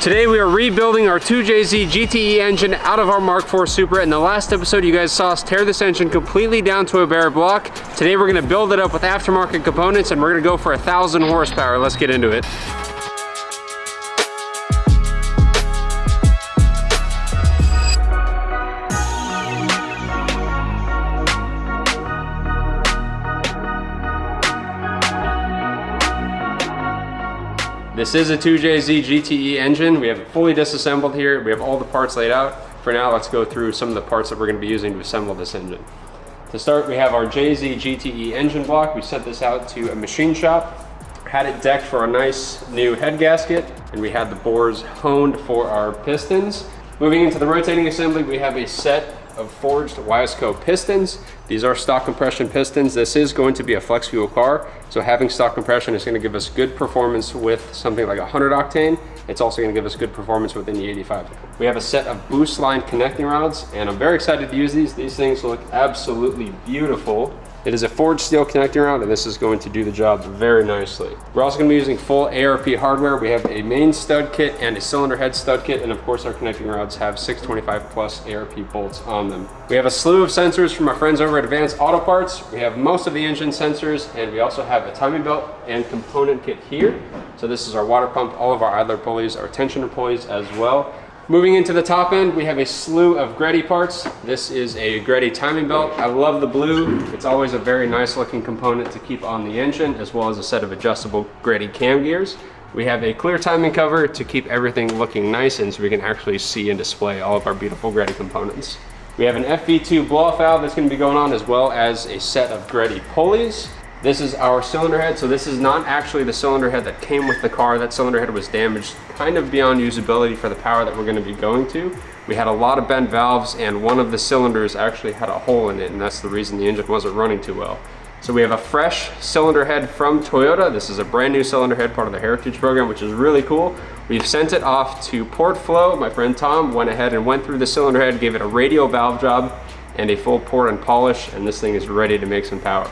Today we are rebuilding our 2JZ GTE engine out of our Mark IV Supra. In the last episode you guys saw us tear this engine completely down to a bare block. Today we're gonna build it up with aftermarket components and we're gonna go for a thousand horsepower. Let's get into it. This is a 2JZ GTE engine. We have it fully disassembled here. We have all the parts laid out. For now, let's go through some of the parts that we're gonna be using to assemble this engine. To start, we have our JZ GTE engine block. We sent this out to a machine shop, had it decked for a nice new head gasket, and we had the bores honed for our pistons. Moving into the rotating assembly, we have a set of forged Wiseco pistons. These are stock compression pistons. This is going to be a flex fuel car, so having stock compression is gonna give us good performance with something like 100 octane. It's also gonna give us good performance within the 85. We have a set of Boostline connecting rods, and I'm very excited to use these. These things look absolutely beautiful. It is a forged steel connecting rod and this is going to do the job very nicely. We're also going to be using full ARP hardware. We have a main stud kit and a cylinder head stud kit and of course our connecting rods have 625 plus ARP bolts on them. We have a slew of sensors from our friends over at Advanced Auto Parts. We have most of the engine sensors and we also have a timing belt and component kit here. So this is our water pump, all of our idler pulleys, our tensioner pulleys as well. Moving into the top end, we have a slew of Greddy parts. This is a Greddy timing belt. I love the blue. It's always a very nice looking component to keep on the engine, as well as a set of adjustable Greddy cam gears. We have a clear timing cover to keep everything looking nice and so we can actually see and display all of our beautiful Greddy components. We have an FV2 blow-off valve that's gonna be going on as well as a set of Greddy pulleys. This is our cylinder head. So this is not actually the cylinder head that came with the car. That cylinder head was damaged kind of beyond usability for the power that we're gonna be going to. We had a lot of bent valves and one of the cylinders actually had a hole in it and that's the reason the engine wasn't running too well. So we have a fresh cylinder head from Toyota. This is a brand new cylinder head, part of the Heritage program, which is really cool. We've sent it off to Port Flow. My friend Tom went ahead and went through the cylinder head, gave it a radial valve job and a full pour and polish, and this thing is ready to make some power.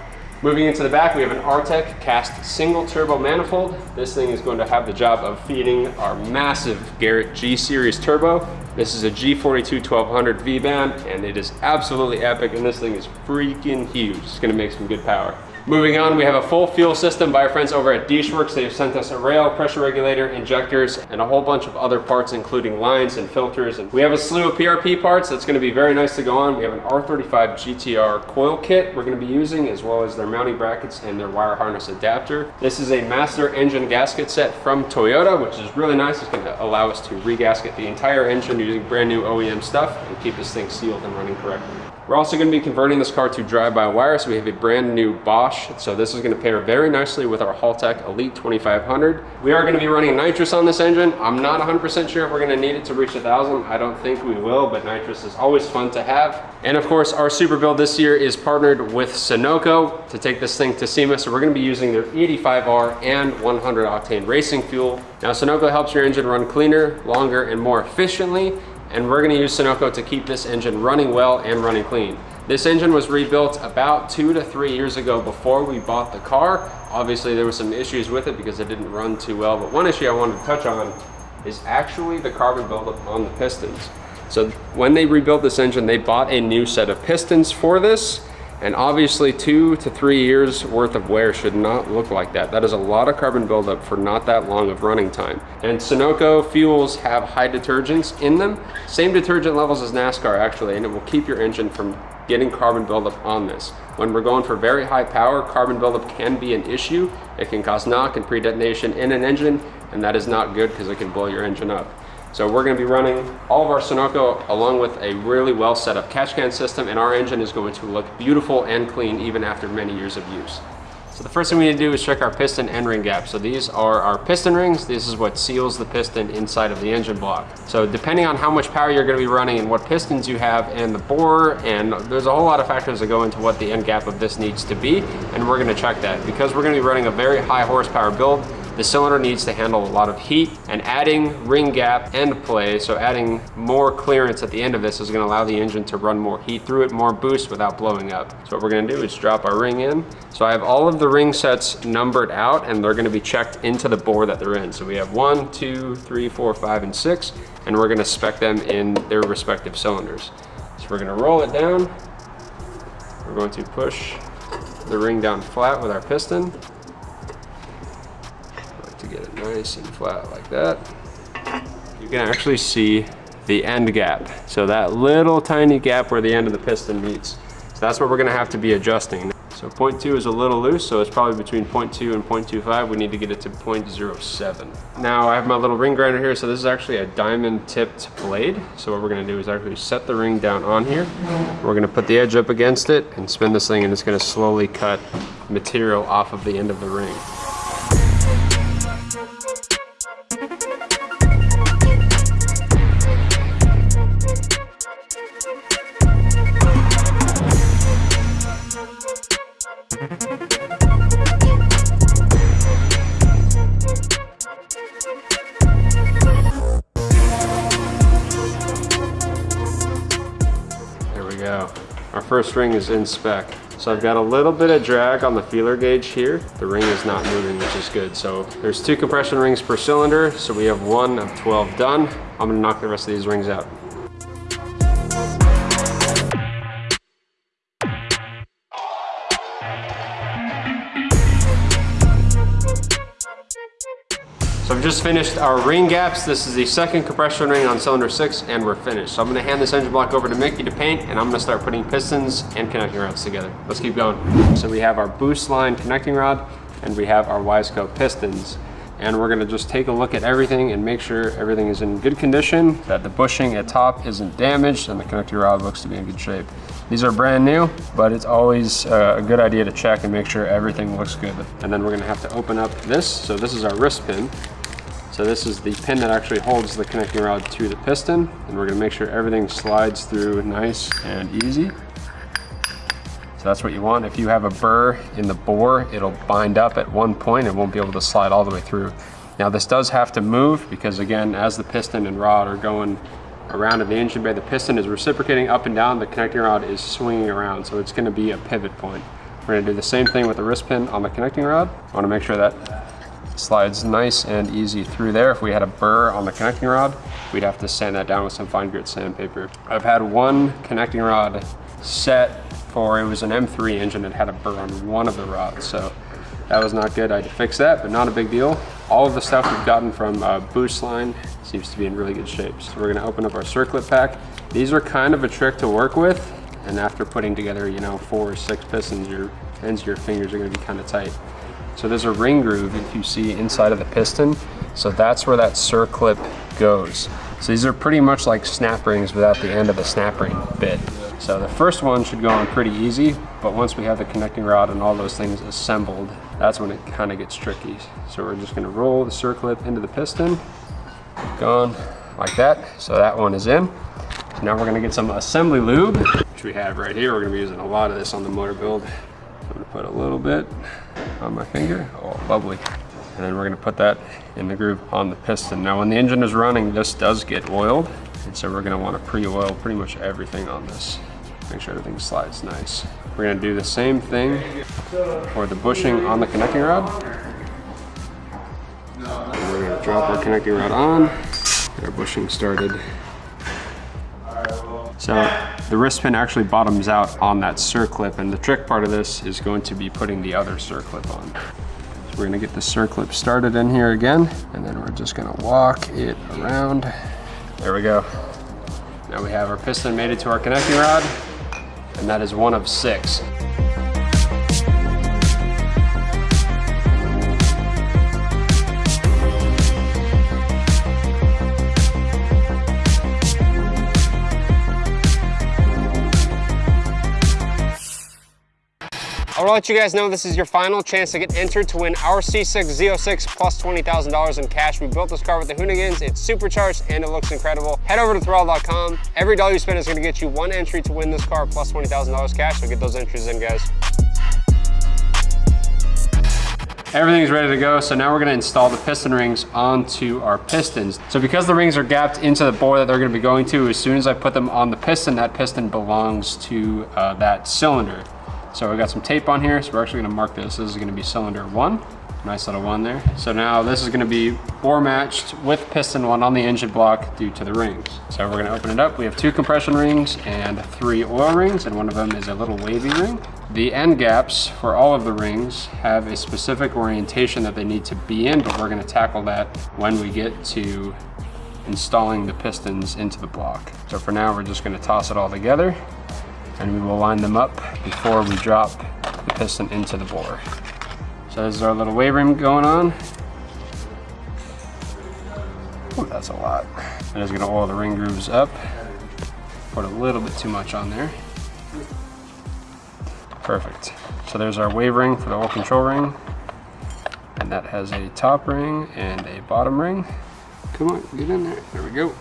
Moving into the back, we have an Artec cast single turbo manifold. This thing is going to have the job of feeding our massive Garrett G Series turbo. This is a G42 1200 V-band and it is absolutely epic and this thing is freaking huge. It's gonna make some good power. Moving on, we have a full fuel system by our friends over at DeatschWerks. They've sent us a rail, pressure regulator, injectors, and a whole bunch of other parts, including lines and filters. And we have a slew of PRP parts that's gonna be very nice to go on. We have an R35 GTR coil kit we're gonna be using, as well as their mounting brackets and their wire harness adapter. This is a master engine gasket set from Toyota, which is really nice. It's gonna allow us to regasket the entire engine using brand new OEM stuff and keep this thing sealed and running correctly. We're also going to be converting this car to drive-by-wire, so we have a brand new Bosch. So this is going to pair very nicely with our Haltech Elite 2500. We are going to be running nitrous on this engine. I'm not 100% sure if we're going to need it to reach 1,000. I don't think we will, but nitrous is always fun to have. And of course, our super build this year is partnered with Sunoco to take this thing to SEMA. So we're going to be using their 85R and 100 octane racing fuel. Now, Sunoco helps your engine run cleaner, longer, and more efficiently and we're gonna use Sunoco to keep this engine running well and running clean. This engine was rebuilt about two to three years ago before we bought the car. Obviously there were some issues with it because it didn't run too well, but one issue I wanted to touch on is actually the carbon buildup on the pistons. So when they rebuilt this engine, they bought a new set of pistons for this and obviously two to three years worth of wear should not look like that. That is a lot of carbon buildup for not that long of running time. And Sunoco fuels have high detergents in them. Same detergent levels as NASCAR actually, and it will keep your engine from getting carbon buildup on this. When we're going for very high power, carbon buildup can be an issue. It can cause knock and pre-detonation in an engine, and that is not good because it can blow your engine up. So we're gonna be running all of our Sunoco along with a really well set up catch can system and our engine is going to look beautiful and clean even after many years of use. So the first thing we need to do is check our piston end ring gap. So these are our piston rings. This is what seals the piston inside of the engine block. So depending on how much power you're gonna be running and what pistons you have and the bore, and there's a whole lot of factors that go into what the end gap of this needs to be, and we're gonna check that. Because we're gonna be running a very high horsepower build, the cylinder needs to handle a lot of heat and adding ring gap end play, so adding more clearance at the end of this is gonna allow the engine to run more heat through it, more boost without blowing up. So what we're gonna do is drop our ring in. So I have all of the ring sets numbered out and they're gonna be checked into the bore that they're in. So we have one, two, three, four, five, and six, and we're gonna spec them in their respective cylinders. So we're gonna roll it down. We're going to push the ring down flat with our piston. Nice and flat like that. You can actually see the end gap. So that little tiny gap where the end of the piston meets. So that's what we're gonna have to be adjusting. So 0.2 is a little loose, so it's probably between 0.2 and 0.25. We need to get it to 0.07. Now I have my little ring grinder here, so this is actually a diamond tipped blade. So what we're gonna do is actually set the ring down on here. We're gonna put the edge up against it and spin this thing and it's gonna slowly cut material off of the end of the ring. First ring is in spec. So I've got a little bit of drag on the feeler gauge here. The ring is not moving, which is good. So there's two compression rings per cylinder. So we have one of 12 done. I'm gonna knock the rest of these rings out. Just finished our ring gaps. This is the second compression ring on cylinder six and we're finished. So I'm gonna hand this engine block over to Mickey to paint and I'm gonna start putting pistons and connecting rods together. Let's keep going. So we have our Boostline connecting rod and we have our Wiseco pistons. And we're gonna just take a look at everything and make sure everything is in good condition, that the bushing at top isn't damaged and the connecting rod looks to be in good shape. These are brand new, but it's always uh, a good idea to check and make sure everything looks good. And then we're gonna have to open up this. So this is our wrist pin. So this is the pin that actually holds the connecting rod to the piston and we're gonna make sure everything slides through nice and easy. So that's what you want. If you have a burr in the bore, it'll bind up at one point and won't be able to slide all the way through. Now this does have to move because again, as the piston and rod are going around in the engine bay, the piston is reciprocating up and down, the connecting rod is swinging around, so it's gonna be a pivot point. We're gonna do the same thing with the wrist pin on the connecting rod. I wanna make sure that slides nice and easy through there. If we had a burr on the connecting rod, we'd have to sand that down with some fine grit sandpaper. I've had one connecting rod set for, it was an M3 engine that had a burr on one of the rods. So that was not good. I had to fix that, but not a big deal. All of the stuff we've gotten from uh, Boostline seems to be in really good shape. So we're gonna open up our circlip pack. These are kind of a trick to work with. And after putting together, you know, four or six pistons, your ends of your fingers are gonna be kind of tight. So there's a ring groove if you see inside of the piston. So that's where that circlip goes. So these are pretty much like snap rings without the end of the snap ring bit. So the first one should go on pretty easy, but once we have the connecting rod and all those things assembled, that's when it kind of gets tricky. So we're just gonna roll the circlip into the piston, gone like that. So that one is in. So now we're gonna get some assembly lube, which we have right here. We're gonna be using a lot of this on the motor build. I'm gonna put a little bit on my finger. Oh, lovely. And then we're gonna put that in the groove on the piston. Now when the engine is running, this does get oiled. And so we're gonna wanna pre-oil pretty much everything on this. Make sure everything slides nice. We're gonna do the same thing for the bushing on the connecting rod. And we're gonna drop our connecting rod on, get our bushing started. So the wrist pin actually bottoms out on that circlip and the trick part of this is going to be putting the other circlip on. So we're gonna get the circlip started in here again and then we're just gonna walk it around. There we go. Now we have our piston mated to our connecting rod and that is one of six. Want to let you guys know this is your final chance to get entered to win our C6 Z06 plus $20,000 in cash. We built this car with the Hoonigans. It's supercharged and it looks incredible. Head over to Throttle.com. Every dollar you spend is going to get you one entry to win this car plus $20,000 cash. So get those entries in, guys. Everything's ready to go. So now we're gonna install the piston rings onto our pistons. So because the rings are gapped into the bore that they're gonna be going to, as soon as I put them on the piston, that piston belongs to uh, that cylinder. So we got some tape on here. So we're actually gonna mark this. This is gonna be cylinder one. Nice little one there. So now this is gonna be bore matched with piston one on the engine block due to the rings. So we're gonna open it up. We have two compression rings and three oil rings, and one of them is a little wavy ring. The end gaps for all of the rings have a specific orientation that they need to be in, but we're gonna tackle that when we get to installing the pistons into the block. So for now, we're just gonna toss it all together and we will line them up before we drop the piston into the bore. So this is our little wave ring going on. Ooh, that's a lot. I'm just gonna oil the ring grooves up. Put a little bit too much on there. Perfect. So there's our wave ring for the oil control ring. And that has a top ring and a bottom ring. Come on, get in there. There we go.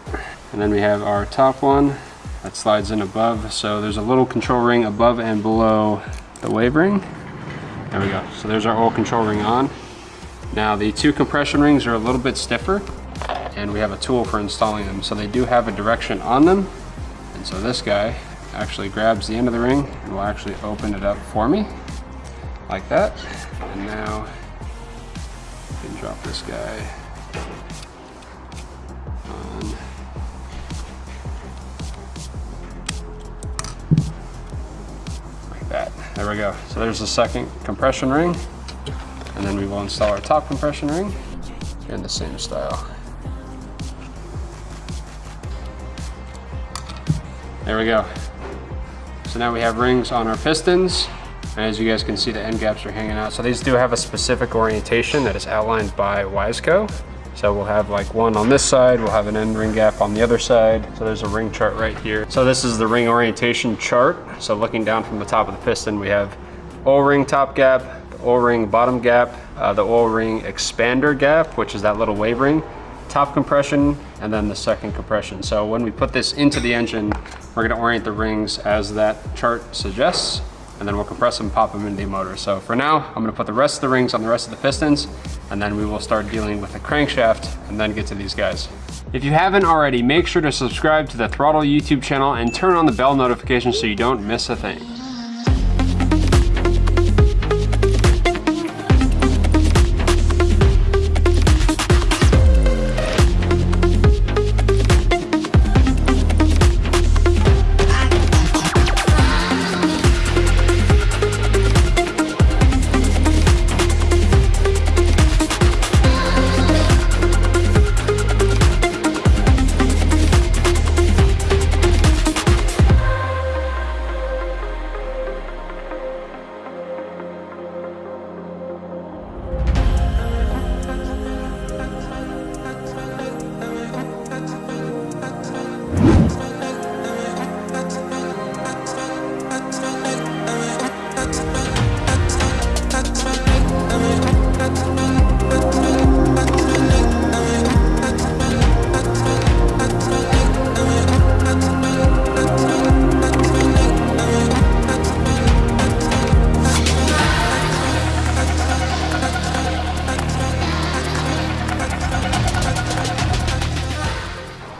And then we have our top one that slides in above. So there's a little control ring above and below the wave ring. There we go. So there's our oil control ring on. Now the two compression rings are a little bit stiffer and we have a tool for installing them. So they do have a direction on them. And so this guy actually grabs the end of the ring and will actually open it up for me like that. And now I can drop this guy There we go. So there's the second compression ring. And then we will install our top compression ring in the same style. There we go. So now we have rings on our pistons. And as you guys can see, the end gaps are hanging out. So these do have a specific orientation that is outlined by Wiseco. So we'll have like one on this side, we'll have an end ring gap on the other side. So there's a ring chart right here. So this is the ring orientation chart. So looking down from the top of the piston, we have O-ring top gap, O-ring bottom gap, uh, the O-ring expander gap, which is that little wave ring, top compression, and then the second compression. So when we put this into the engine, we're gonna orient the rings as that chart suggests and then we'll compress them, pop them into the motor. So for now, I'm gonna put the rest of the rings on the rest of the pistons, and then we will start dealing with the crankshaft and then get to these guys. If you haven't already, make sure to subscribe to the Throttle YouTube channel and turn on the bell notification so you don't miss a thing.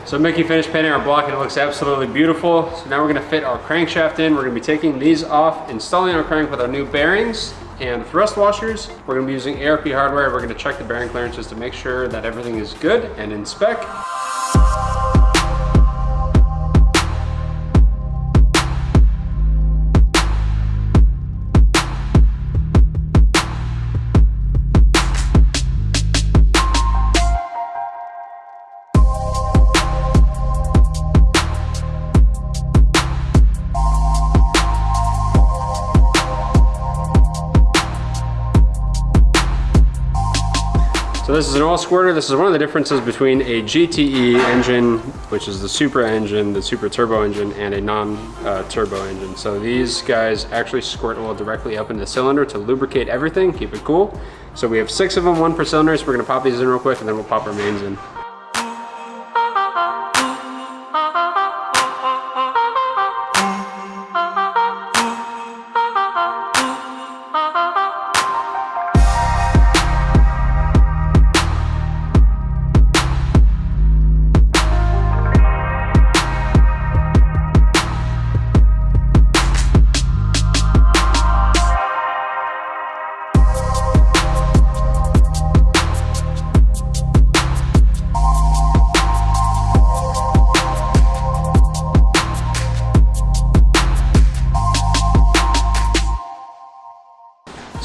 So Mickey finished painting our block and it looks absolutely beautiful. So now we're gonna fit our crankshaft in. We're gonna be taking these off, installing our crank with our new bearings and thrust washers. We're gonna be using ARP hardware. We're gonna check the bearing clearances to make sure that everything is good and in spec. This is an oil squirter. This is one of the differences between a GTE engine, which is the Supra engine, the Supra turbo engine, and a non-turbo uh, engine. So these guys actually squirt oil directly up in the cylinder to lubricate everything, keep it cool. So we have six of them, one per cylinder. So we're gonna pop these in real quick and then we'll pop our mains in.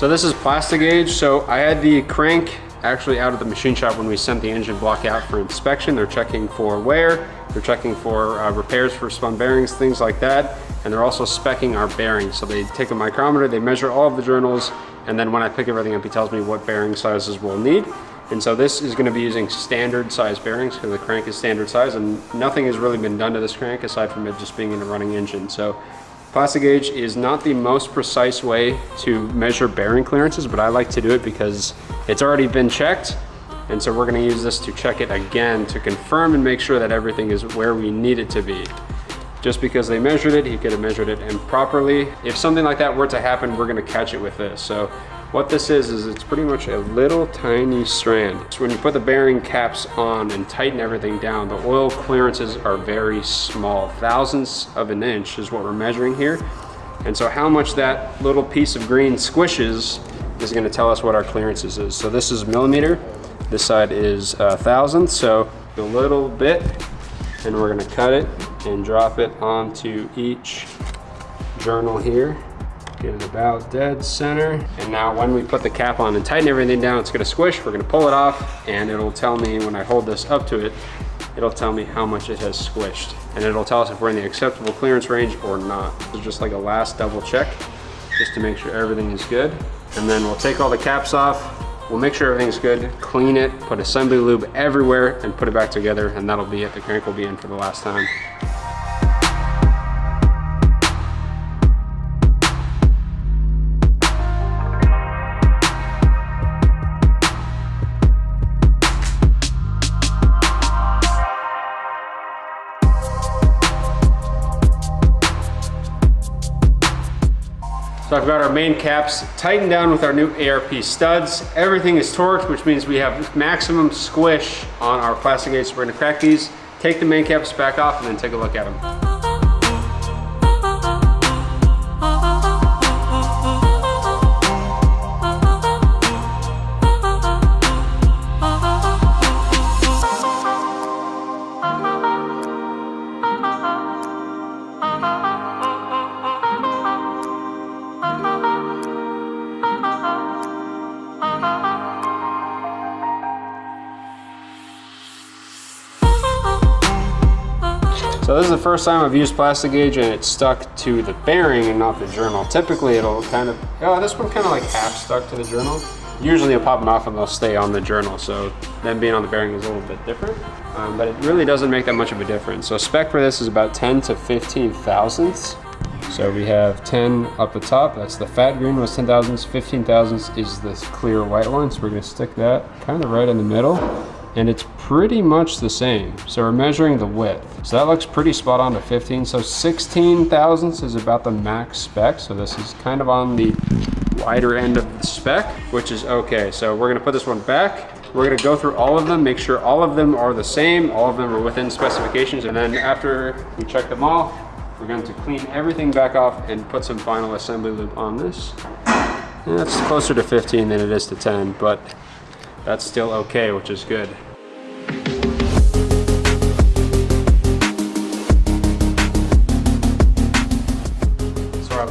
So this is Plastigauge. So I had the crank actually out of the machine shop when we sent the engine block out for inspection. They're checking for wear, they're checking for uh, repairs for spun bearings, things like that. And they're also specking our bearings. So they take a micrometer, they measure all of the journals, and then when I pick everything up, he tells me what bearing sizes we'll need. And so this is gonna be using standard size bearings because the crank is standard size and nothing has really been done to this crank aside from it just being in a running engine. So Plastigauge is not the most precise way to measure bearing clearances, but I like to do it because it's already been checked. And so we're gonna use this to check it again to confirm and make sure that everything is where we need it to be. Just because they measured it, he could have measured it improperly. If something like that were to happen, we're gonna catch it with this. So what this is, is it's pretty much a little tiny strand. So when you put the bearing caps on and tighten everything down, the oil clearances are very small. Thousandths of an inch is what we're measuring here. And so how much that little piece of green squishes is gonna tell us what our clearances is. So this is a millimeter, this side is uh, a thousandth, so a little bit, and we're gonna cut it and drop it onto each journal here. Get it about dead center. And now when we put the cap on and tighten everything down, it's gonna squish. We're gonna pull it off and it'll tell me when I hold this up to it, it'll tell me how much it has squished. And it'll tell us if we're in the acceptable clearance range or not. It's just like a last double check, just to make sure everything is good. And then we'll take all the caps off, We'll make sure everything's good, clean it, put assembly lube everywhere, and put it back together, and that'll be it. The crank will be in for the last time. Our main caps tightened down with our new ARP studs. Everything is torqued, which means we have maximum squish on our Plastigauge. So we're gonna crack these, take the main caps back off, and then take a look at them. This is the first time I've used Plastigauge and it's stuck to the bearing and not the journal. Typically it'll kind of, oh, this one kind of like half stuck to the journal. Usually it'll pop them off and they'll stay on the journal. So them being on the bearing is a little bit different, um, but it really doesn't make that much of a difference. So spec for this is about 10 to 15 thousandths. So we have 10 up the top, that's the fat green was 10 thousandths, 15 thousandths is this clear white one. So we're gonna stick that kind of right in the middle and it's pretty much the same. So we're measuring the width. So that looks pretty spot on to 15. So 16 thousandths is about the max spec. So this is kind of on the wider end of the spec, which is okay. So we're gonna put this one back. We're gonna go through all of them, make sure all of them are the same, all of them are within specifications. And then after we check them all, we're going to clean everything back off and put some final assembly lube on this. And that's closer to 15 than it is to 10, but that's still okay, which is good.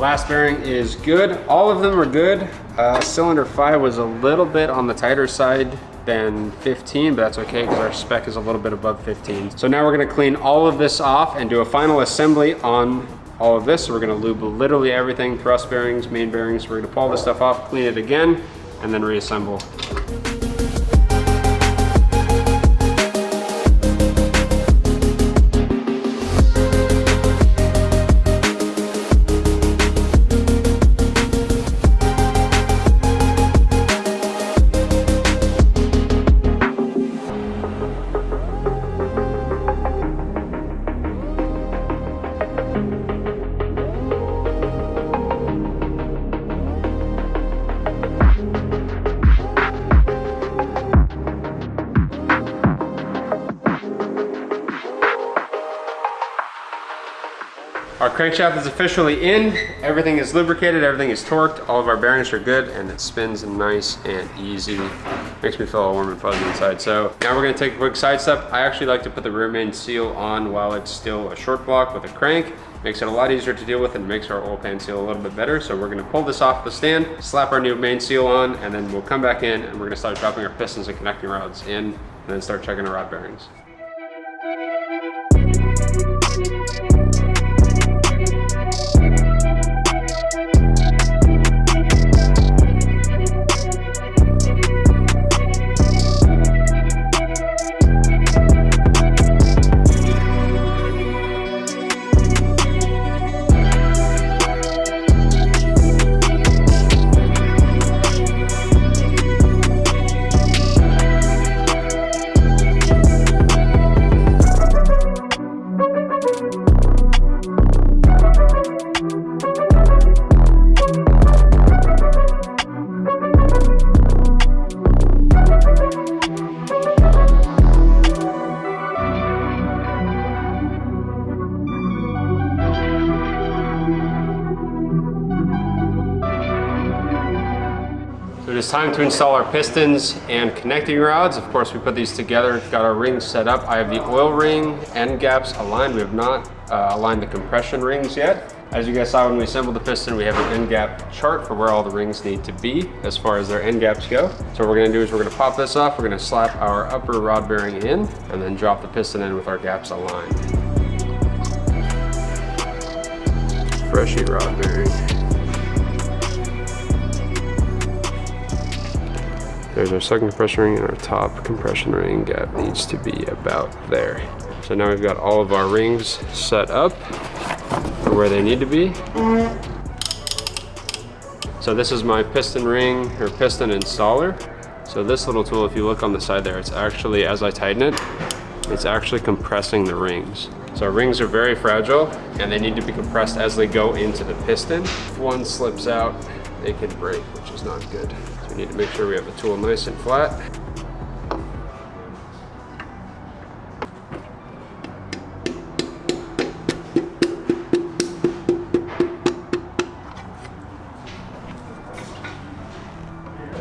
Last bearing is good. All of them are good. Uh, cylinder 5 was a little bit on the tighter side than 15, but that's okay because our spec is a little bit above 15. So now we're gonna clean all of this off and do a final assembly on all of this. So we're gonna lube literally everything, thrust bearings, main bearings. We're gonna pull this stuff off, clean it again, and then reassemble. Crankshaft is officially in. Everything is lubricated, everything is torqued, all of our bearings are good, and it spins nice and easy. makes me feel all warm and fuzzy inside. So now we're gonna take a quick side step. I actually like to put the rear main seal on while it's still a short block with a crank. Makes it a lot easier to deal with and makes our oil pan seal a little bit better. So we're gonna pull this off the stand, slap our new main seal on, and then we'll come back in and we're gonna start dropping our pistons and connecting rods in, and then start checking our rod bearings. To install our pistons and connecting rods. Of course, we put these together, got our rings set up. I have the oil ring end gaps aligned. We have not uh, aligned the compression rings yet. As you guys saw when we assembled the piston, we have an end gap chart for where all the rings need to be as far as their end gaps go. So what we're gonna do is we're gonna pop this off, we're gonna slap our upper rod bearing in, and then drop the piston in with our gaps aligned. Freshy rod bearing. There's our second compression ring and our top compression ring gap needs to be about there. So now we've got all of our rings set up for where they need to be. So this is my piston ring or piston installer. So this little tool, if you look on the side there, it's actually, as I tighten it, it's actually compressing the rings. So rings are very fragile and they need to be compressed as they go into the piston. If one slips out, they can break, which is not good. Need to make sure we have the tool nice and flat.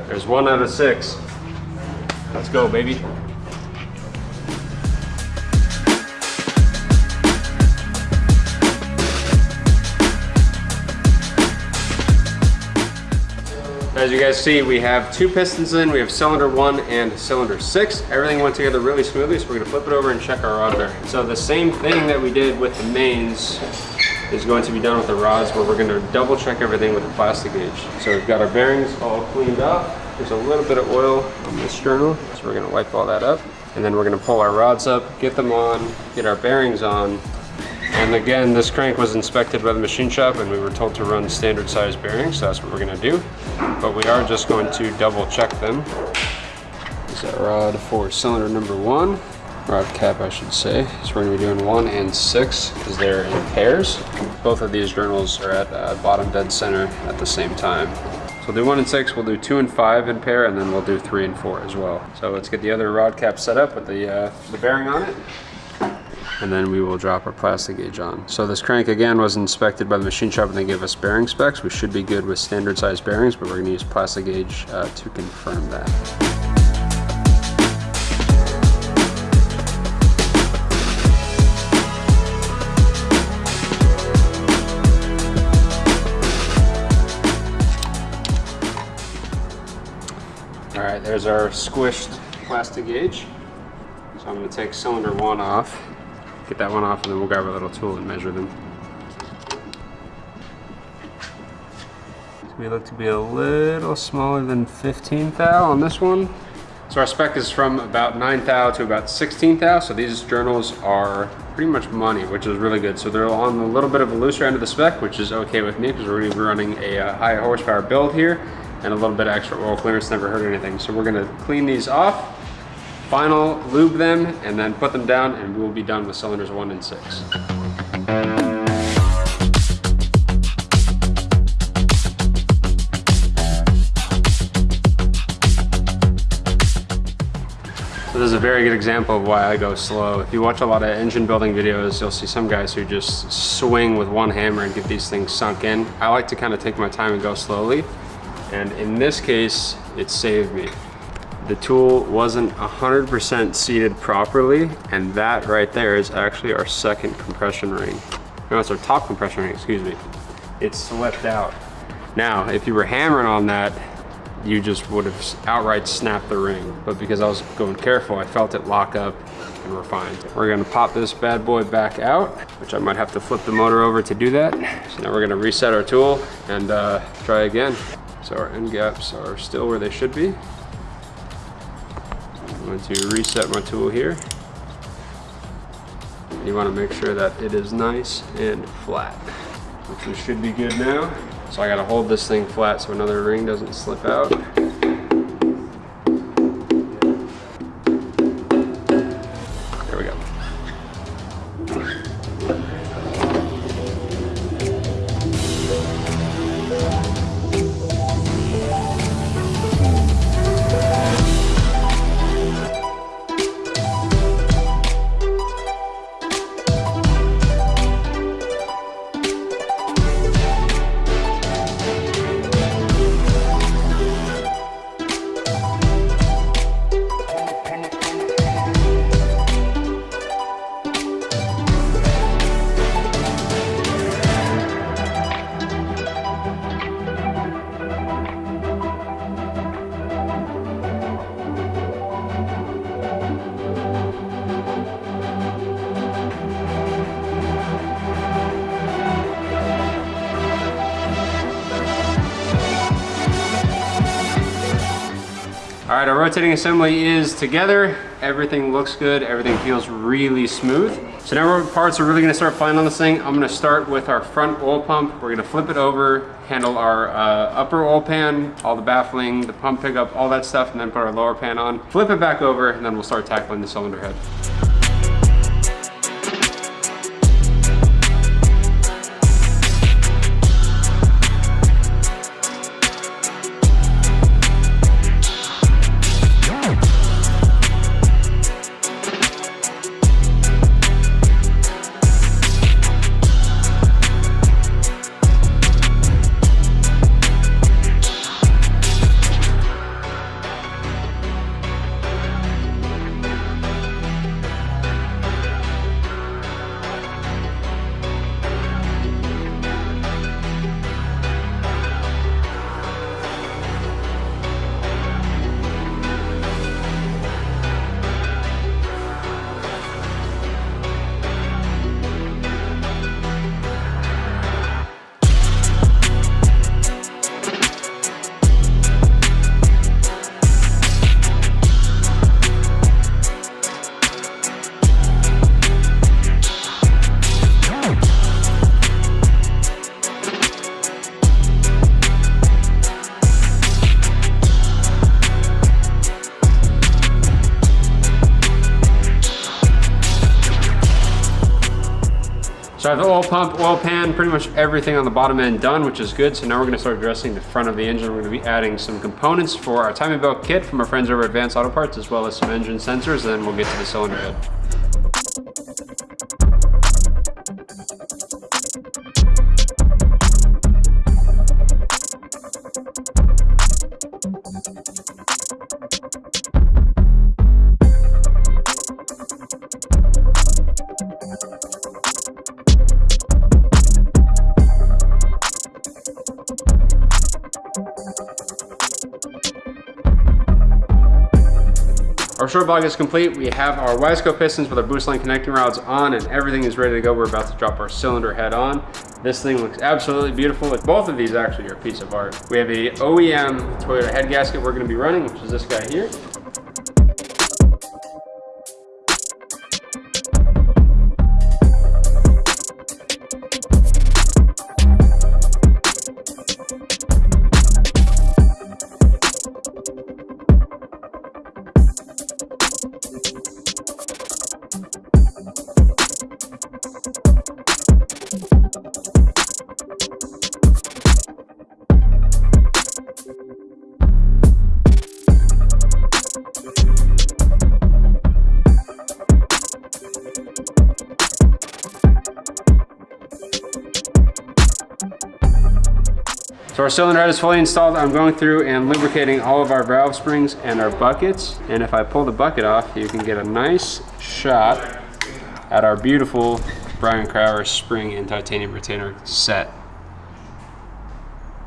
There's one out of six. Let's go, baby. As you guys see, we have two pistons in. We have cylinder one and cylinder six. Everything went together really smoothly, so we're gonna flip it over and check our rod bearing. So the same thing that we did with the mains is going to be done with the rods where we're gonna double check everything with a Plastigauge. So we've got our bearings all cleaned up. There's a little bit of oil on this journal, so we're gonna wipe all that up. And then we're gonna pull our rods up, get them on, get our bearings on, and again, this crank was inspected by the machine shop and we were told to run standard size bearings, so that's what we're gonna do. But we are just going to double check them. Is that rod for cylinder number one, rod cap I should say. So we're gonna be doing one and six because they're in pairs. Both of these journals are at uh, bottom dead center at the same time. So we'll do one and six, we'll do two and five in pair, and then we'll do three and four as well. So let's get the other rod cap set up with the, uh, the bearing on it and then we will drop our Plastigauge on. So this crank again was inspected by the machine shop and they gave us bearing specs. We should be good with standard size bearings, but we're gonna use Plastigauge uh, to confirm that. All right, there's our squished Plastigauge. So I'm gonna take cylinder one off, get that one off, and then we'll grab our little tool and measure them. So we look to be a little smaller than 15 thou on this one. So our spec is from about 9 thou to about 16 thou. So these journals are pretty much money, which is really good. So they're on a little bit of a looser end of the spec, which is okay with me because we're gonna be running a uh, high horsepower build here and a little bit of extra oil clearance never hurt anything. So we're gonna clean these off, final lube them, and then put them down and we will be done with cylinders one and six. So this is a very good example of why I go slow. If you watch a lot of engine building videos, you'll see some guys who just swing with one hammer and get these things sunk in. I like to kind of take my time and go slowly. And in this case, it saved me. The tool wasn't 100% seated properly, and that right there is actually our second compression ring. No, it's our top compression ring, excuse me. It slipped out. Now, if you were hammering on that, you just would have outright snapped the ring. But because I was going careful, I felt it lock up and we're fine. We're gonna pop this bad boy back out, which I might have to flip the motor over to do that. So now we're gonna reset our tool and uh, try again. So our end gaps are still where they should be. Going to reset my tool here. You wanna make sure that it is nice and flat, which should be good now. So I gotta hold this thing flat so another ring doesn't slip out. Rotating assembly is together. Everything looks good. Everything feels really smooth. So now our parts are really gonna start flying on this thing. I'm gonna start with our front oil pump. We're gonna flip it over, handle our uh, upper oil pan, all the baffling, the pump pickup, all that stuff, and then put our lower pan on. Flip it back over, and then we'll start tackling the cylinder head. Pump, oil pan, pretty much everything on the bottom end done, which is good. So now we're gonna start addressing the front of the engine. We're gonna be adding some components for our timing belt kit from our friends over Advanced Auto Parts, as well as some engine sensors, and then we'll get to the cylinder head. Short block is complete. We have our Wiseco pistons with our Boostline connecting rods on and everything is ready to go. We're about to drop our cylinder head on. This thing looks absolutely beautiful. Both of these actually are a piece of art. We have a OEM Toyota head gasket we're gonna be running, which is this guy here. So our cylinder head is fully installed. I'm going through and lubricating all of our valve springs and our buckets. And if I pull the bucket off, you can get a nice shot at our beautiful Brian Crower spring and titanium retainer set.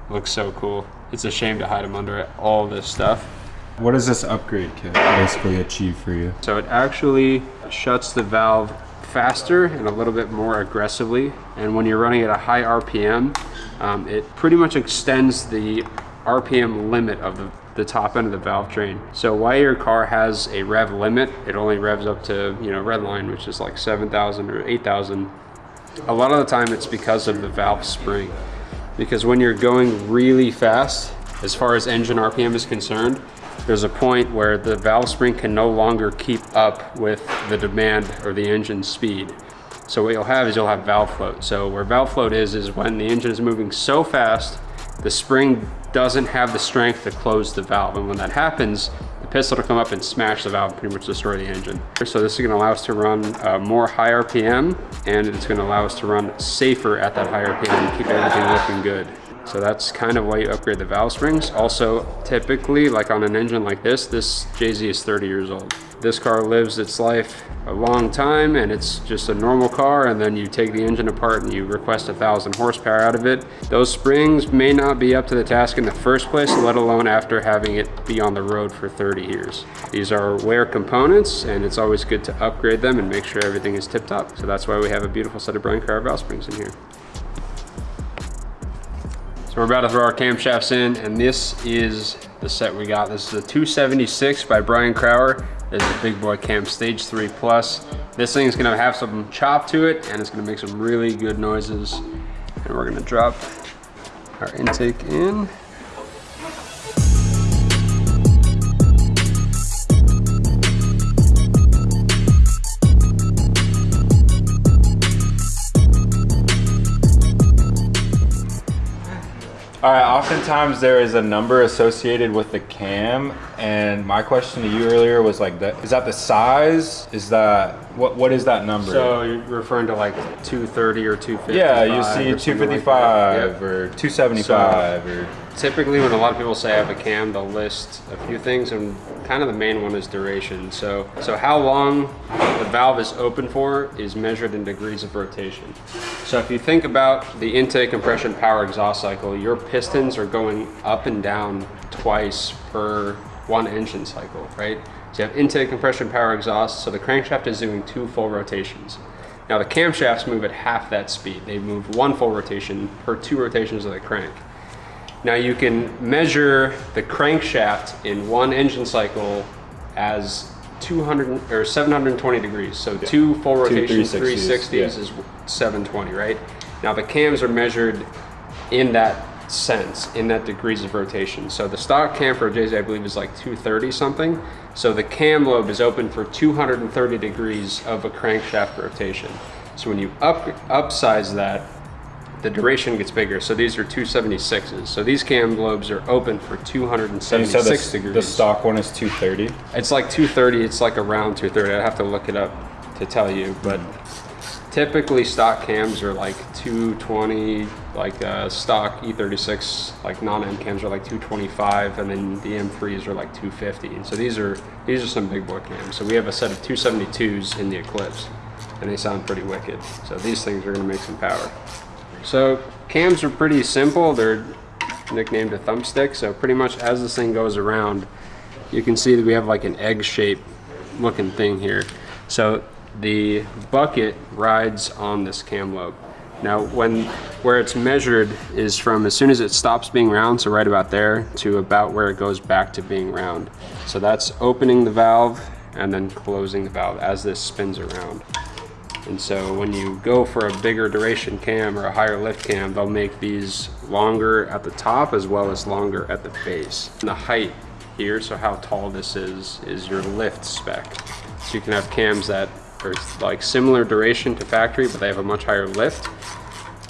Looks so cool. It's a shame to hide them under all this stuff. What does this upgrade kit basically achieve for you? So it actually shuts the valve faster and a little bit more aggressively. And when you're running at a high RPM, um, it pretty much extends the RPM limit of the, the top end of the valve train. So while your car has a rev limit, it only revs up to, you know, red line, which is like 7,000 or 8,000. A lot of the time it's because of the valve spring. Because when you're going really fast, as far as engine RPM is concerned, there's a point where the valve spring can no longer keep up with the demand or the engine speed. So what you'll have is you'll have valve float. So where valve float is, is when the engine is moving so fast, the spring doesn't have the strength to close the valve. And when that happens, the piston will come up and smash the valve pretty much destroy the engine. So this is gonna allow us to run uh, more high RPM and it's gonna allow us to run safer at that high RPM and keep everything looking good. So that's kind of why you upgrade the valve springs. Also, typically, like on an engine like this, this JZ is 30 years old. This car lives its life a long time and it's just a normal car and then you take the engine apart and you request a thousand horsepower out of it. Those springs may not be up to the task in the first place, let alone after having it be on the road for 30 years. These are wear components and it's always good to upgrade them and make sure everything is tip top. So that's why we have a beautiful set of Brian Crower valve springs in here. So we're about to throw our camshafts in and this is the set we got. This is a 276 by Brian Crower. This is big boy cam stage three plus. This thing's gonna have some chop to it and it's gonna make some really good noises. And we're gonna drop our intake in. All right, oftentimes there is a number associated with the cam, and my question to you earlier was like, that, is that the size? Is that, what? what is that number? So you're referring to like 230 or 250? yeah, you see 255 or 275 or typically when a lot of people say I have a cam, they'll list a few things and kind of the main one is duration. So, so how long the valve is open for is measured in degrees of rotation. So if you think about the intake compression power exhaust cycle, your pistons are going up and down twice per one engine cycle, right? So you have intake compression power exhaust, so the crankshaft is doing two full rotations. Now the camshafts move at half that speed. They move one full rotation per two rotations of the crank. Now you can measure the crankshaft in one engine cycle as 200 or 720 degrees. So yeah. two full rotation 360s, 360s yeah. is 720, right? Now the cams are measured in that sense, in that degrees of rotation. So the stock cam for a JZ, I believe, is like 230 something. So the cam lobe is open for 230 degrees of a crankshaft rotation. So when you up upsize that, the duration gets bigger. So these are 276s. So these cam lobes are open for 276 the, degrees. The stock one is 230? It's like 230. It's like around 230. I'd have to look it up to tell you. But typically stock cams are like 220, like uh, stock E36, like non-M cams are like 225, and then the M3s are like 250. And so these are these are some big boy cams. So we have a set of 272s in the Eclipse, and they sound pretty wicked. So these things are gonna make some power. So cams are pretty simple. They're nicknamed a thumbstick. So pretty much as this thing goes around, you can see that we have like an egg shape looking thing here. So the bucket rides on this cam lobe. Now when where it's measured is from as soon as it stops being round, so right about there, to about where it goes back to being round. So that's opening the valve and then closing the valve as this spins around. And so when you go for a bigger duration cam or a higher lift cam, they'll make these longer at the top as well as longer at the base. And the height here, so how tall this is, is your lift spec. So you can have cams that are like similar duration to factory, but they have a much higher lift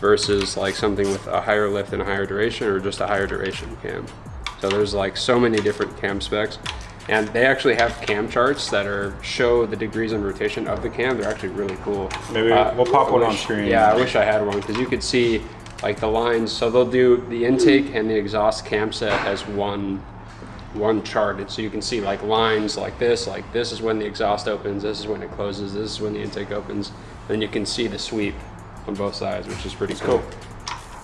versus like something with a higher lift and a higher duration or just a higher duration cam. So there's like so many different cam specs. And they actually have cam charts that are show the degrees and rotation of the cam. They're actually really cool. Maybe uh, we'll pop one wish, on screen. Yeah, I wish I had one because you could see like the lines. So they'll do the intake and the exhaust cam set as one one chart. And so you can see like lines like this, like this is when the exhaust opens, this is when it closes, this is when the intake opens. Then you can see the sweep on both sides, which is pretty cool.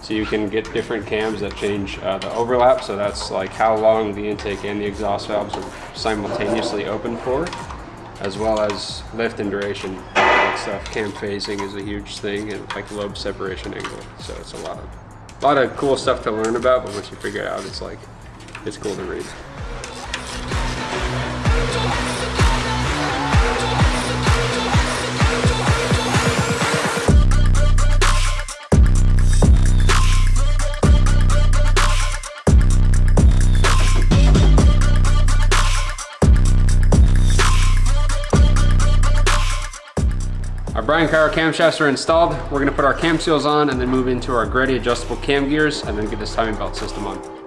So you can get different cams that change uh, the overlap. So that's like how long the intake and the exhaust valves are simultaneously open for, as well as lift and duration that stuff. Cam phasing is a huge thing and like lobe separation angle. So it's a lot of, a lot of cool stuff to learn about, but once you figure it out, it's like, it's cool to read. Brian Crower camshafts are installed. We're gonna put our cam seals on and then move into our Greddy adjustable cam gears and then get this timing belt system on.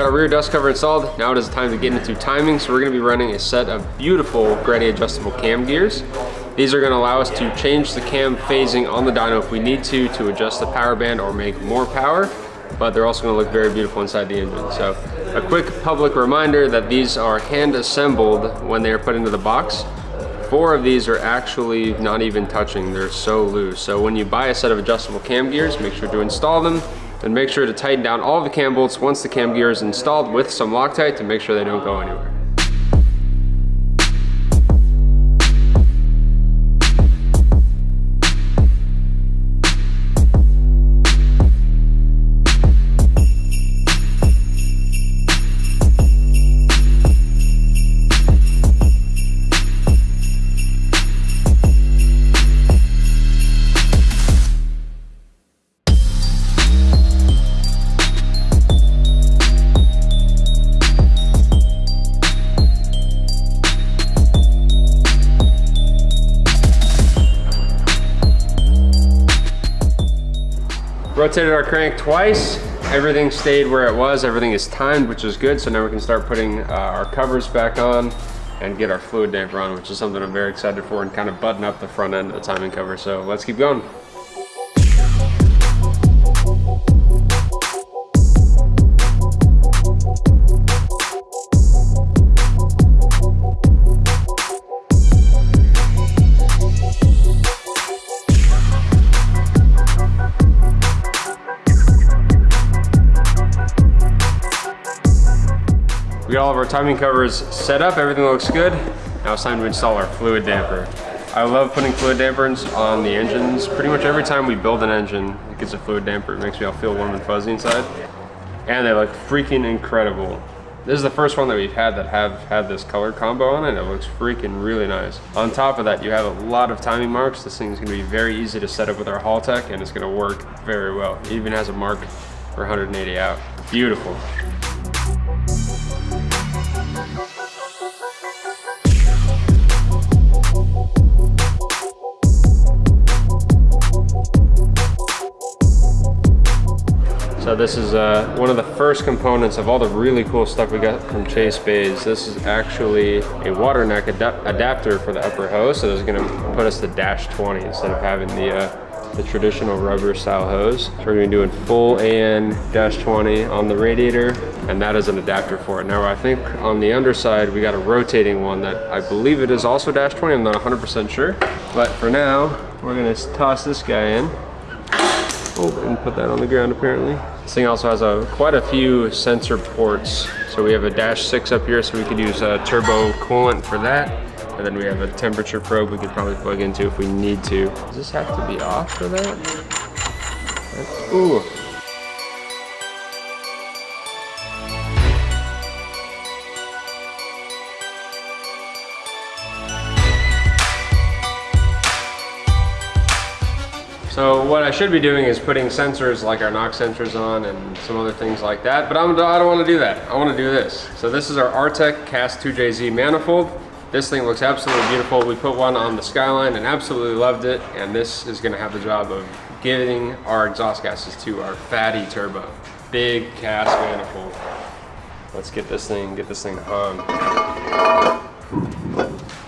Got our rear dust cover installed. Now it is time to get into timing. So we're gonna be running a set of beautiful Greddy adjustable cam gears. These are gonna allow us to change the cam phasing on the dyno if we need to, to adjust the power band or make more power, but they're also gonna look very beautiful inside the engine. So a quick public reminder that these are hand assembled when they are put into the box. Four of these are actually not even touching, they're so loose. So when you buy a set of adjustable cam gears, make sure to install them and make sure to tighten down all the cam bolts once the cam gear is installed with some Loctite to make sure they don't go anywhere. Rotated our crank twice. Everything stayed where it was. Everything is timed, which is good. So now we can start putting uh, our covers back on and get our fluid damper on, which is something I'm very excited for and kind of button up the front end of the timing cover. So let's keep going. We cover timing covers set up, everything looks good. Now it's time to install our fluid damper. I love putting fluid dampers on the engines. Pretty much every time we build an engine, it gets a fluid damper. It makes me all feel warm and fuzzy inside. And they look freaking incredible. This is the first one that we've had that have had this color combo on it. It looks freaking really nice. On top of that, you have a lot of timing marks. This thing's gonna be very easy to set up with our Haltech and it's gonna work very well. It even has a mark for 180 out. Beautiful. This is uh, one of the first components of all the really cool stuff we got from Chase Bays. This is actually a water neck adapter for the upper hose. So this is gonna put us to dash 20 instead of having the, uh, the traditional rubber style hose. So we're gonna be doing full AN dash 20 on the radiator and that is an adapter for it. Now I think on the underside we got a rotating one that I believe it is also dash 20. I'm not 100% sure. But for now, we're gonna toss this guy in. And put that on the ground apparently. This thing also has a quite a few sensor ports. So we have a dash six up here, so we could use a turbo coolant for that. And then we have a temperature probe we could probably plug into if we need to. Does this have to be off for that? Ooh. So what I should be doing is putting sensors like our knock sensors on and some other things like that, but I'm, I don't want to do that. I want to do this. So this is our Artec Cast 2JZ manifold. This thing looks absolutely beautiful. We put one on the Skyline and absolutely loved it, and this is going to have the job of giving our exhaust gases to our fatty turbo. Big cast manifold. Let's get this thing, get this thing on.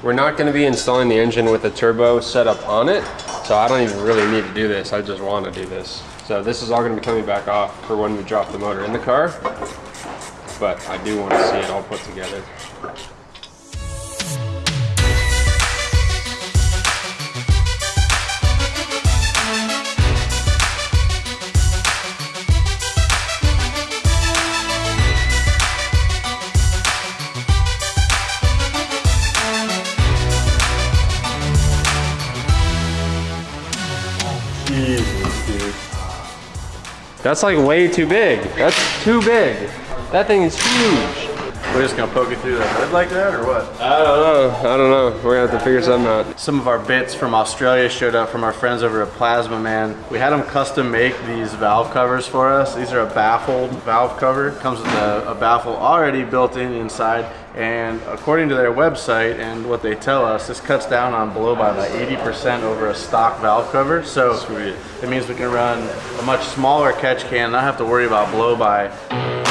We're not going to be installing the engine with a turbo setup on it, so I don't even really need to do this. I just want to do this. So this is all going to be coming back off for when we drop the motor in the car, but I do want to see it all put together. That's like way too big. That's too big. That thing is huge. We're just gonna poke it through the hood like that, or what? I don't know. I don't know. We're gonna have to figure something out. Some of our bits from Australia showed up from our friends over at Plazmaman. We had them custom make these valve covers for us. These are a baffled valve cover. Comes with a, a baffle already built in inside. And according to their website and what they tell us, this cuts down on blow by about 80% over a stock valve cover. So Sweet. it means we can run a much smaller catch can, and not have to worry about blow by.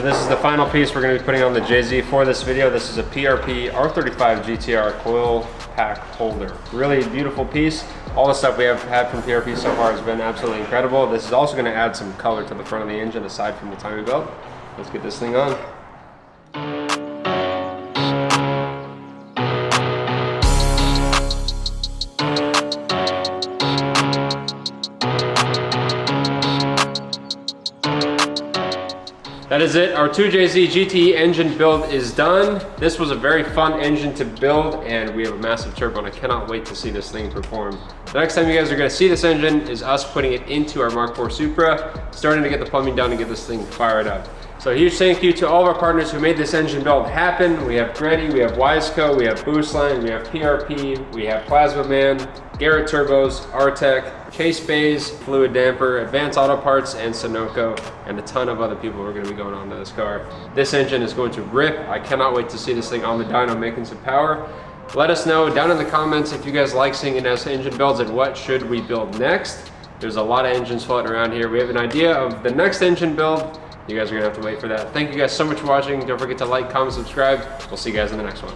So this is the final piece we're going to be putting on the JZ for this video. This is a PRP R35 GTR coil pack holder. Really beautiful piece. All the stuff we have had from PRP so far has been absolutely incredible. This is also going to add some color to the front of the engine aside from the timing belt. Let's get this thing on. That is it. Our 2JZ GTE engine build is done. This was a very fun engine to build and we have a massive turbo and I cannot wait to see this thing perform. The next time you guys are gonna see this engine is us putting it into our Mark IV Supra, starting to get the plumbing done and get this thing fired up. So a huge thank you to all of our partners who made this engine build happen. We have Greddy, we have Wiseco, we have Boostline, we have PRP, we have Plazmaman, Garrett Turbos, Artec, Chase Bays, Fluidampr, Advanced Auto Parts, and Sunoco, and a ton of other people are going to be going on to this car. This engine is going to rip. I cannot wait to see this thing on the dyno making some power. Let us know down in the comments if you guys like seeing us engine builds and what should we build next. There's a lot of engines floating around here. We have an idea of the next engine build. You guys are gonna have to wait for that. Thank you guys so much for watching. Don't forget to like, comment, subscribe. We'll see you guys in the next one.